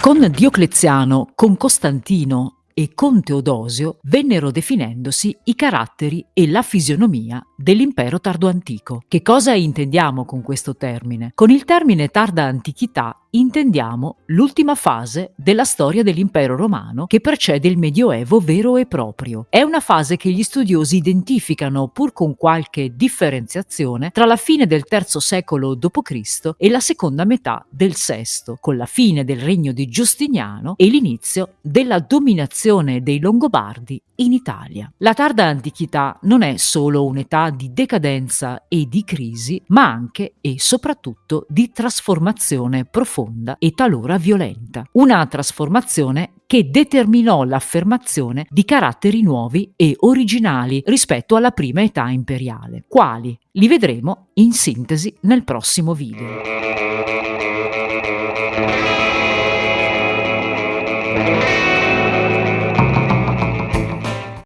Con Diocleziano, con Costantino e con Teodosio vennero definendosi i caratteri e la fisionomia dell'impero tardo antico. Che cosa intendiamo con questo termine? Con il termine tarda antichità intendiamo l'ultima fase della storia dell'impero romano che precede il Medioevo vero e proprio. È una fase che gli studiosi identificano, pur con qualche differenziazione, tra la fine del III secolo d.C. e la seconda metà del VI, con la fine del regno di Giustiniano e l'inizio della dominazione dei Longobardi in Italia. La tarda antichità non è solo un'età di decadenza e di crisi, ma anche e soprattutto di trasformazione profonda e talora violenta. Una trasformazione che determinò l'affermazione di caratteri nuovi e originali rispetto alla prima età imperiale. Quali? Li vedremo in sintesi nel prossimo video.